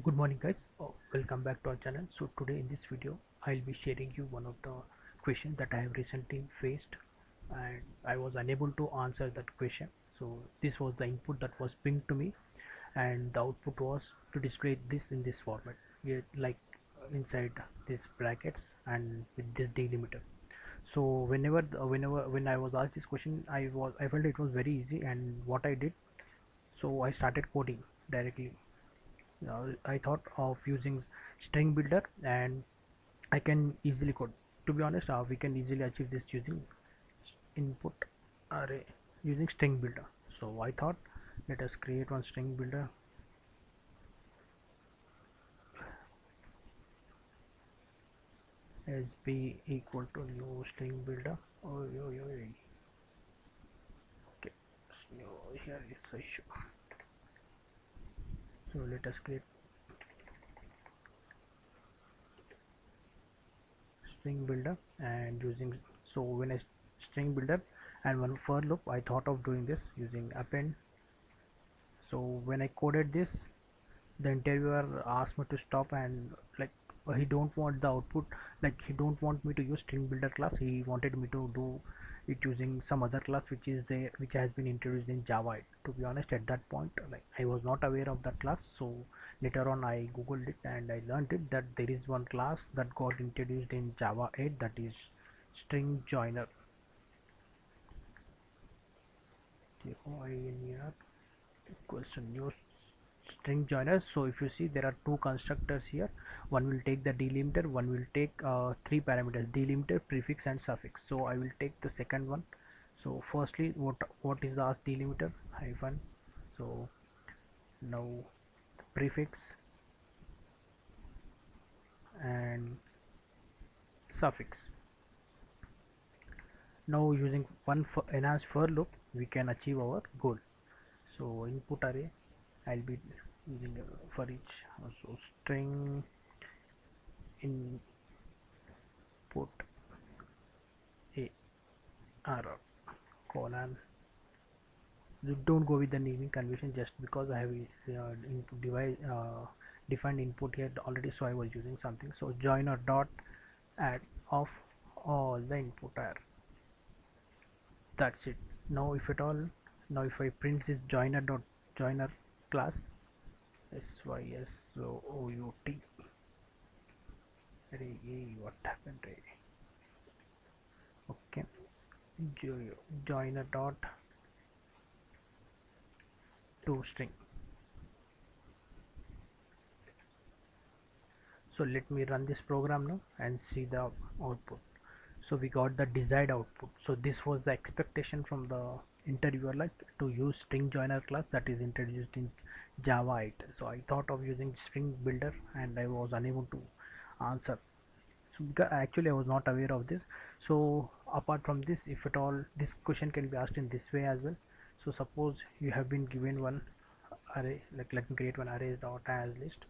Good morning guys. Oh, welcome back to our channel. So today in this video i'll be sharing you one of the questions that i have recently faced and i was unable to answer that question. So this was the input that was pinged to me and the output was to display this in this format. Like inside these brackets and with this delimiter so whenever whenever when i was asked this question i was i felt it was very easy and what i did so i started coding directly I thought of using string builder and I can easily code. To be honest uh, we can easily achieve this using input array using string builder. So I thought let us create one string builder. Sb equal to new string builder. Oh, yo, yo, yo. okay so here is the issue so let us create string builder and using so when I string builder and one for loop I thought of doing this using append. So when I coded this the interviewer asked me to stop and like he don't want the output like he don't want me to use string builder class. He wanted me to do it using some other class which is there which has been introduced in java. 8 to be honest at that point like i was not aware of that class so later on i googled it and i learned it that there is one class that got introduced in java 8 that is string joiner. Equals to new string joiners. So if you see there are two constructors here. One will take the delimiter one will take uh, three parameters delimiter prefix and suffix. So I will take the second one. So firstly what what is the ask delimiter? Hyphen. So now prefix. And suffix. Now using one for enhanced for loop we can achieve our goal. So input array I'll be using for each so string input a r colon. You don't go with the naming convention just because I have uh, device uh, defined input here already so I was using something. So joiner dot add of all the input are that's it. Now if at all now if I print this joiner dot joiner class sysout Ray, what happened Ray? okay. Jo a dot. To string. So let me run this program now and see the output. So we got the desired output. So this was the expectation from the interviewer like to use string joiner class that is introduced in java 8 so i thought of using string builder and i was unable to answer. So actually i was not aware of this. So apart from this if at all this question can be asked in this way as well. So suppose you have been given one array like let me create one array dot as list.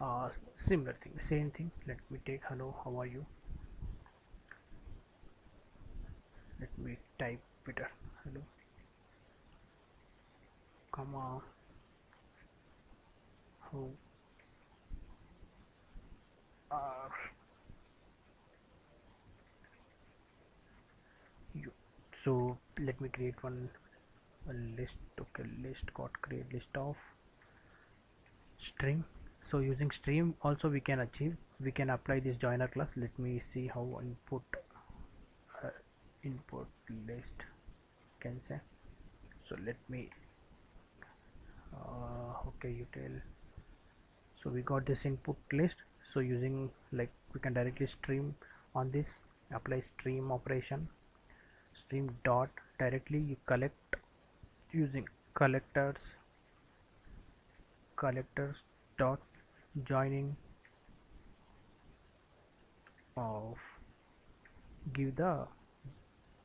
Uh, similar thing same thing. Let me take hello how are you? Let me type Peter hello. Comma how are you so let me create one a list okay list got create list of string. So using stream also we can achieve we can apply this joiner class. Let me see how input uh, input list can say. So let me uh, okay util so we got this input list. So using like we can directly stream on this. Apply stream operation. Stream dot directly you collect using collectors collectors dot joining of give the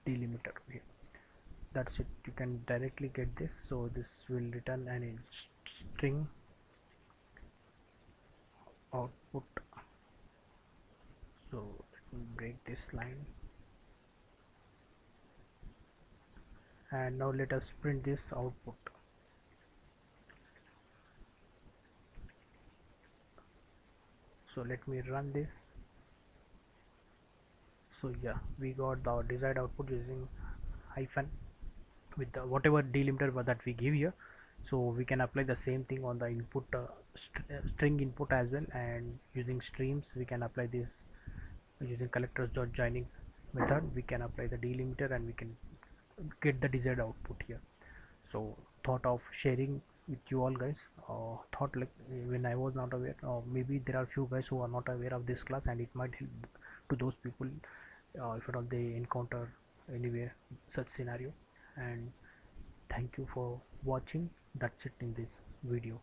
delimiter here that's it. You can directly get this. So this will return an string output. So break this line. And now let us print this output. So let me run this. So yeah we got the desired output using hyphen with the whatever delimiter that we give here. So we can apply the same thing on the input uh, st uh, string input as well. And using streams we can apply this. Using collectors dot joining method we can apply the delimiter and we can get the desired output here. So thought of sharing with you all guys uh, thought like when I was not aware uh, maybe there are few guys who are not aware of this class and it might help to those people uh, if at all they encounter anywhere such scenario and thank you for watching. That's it in this video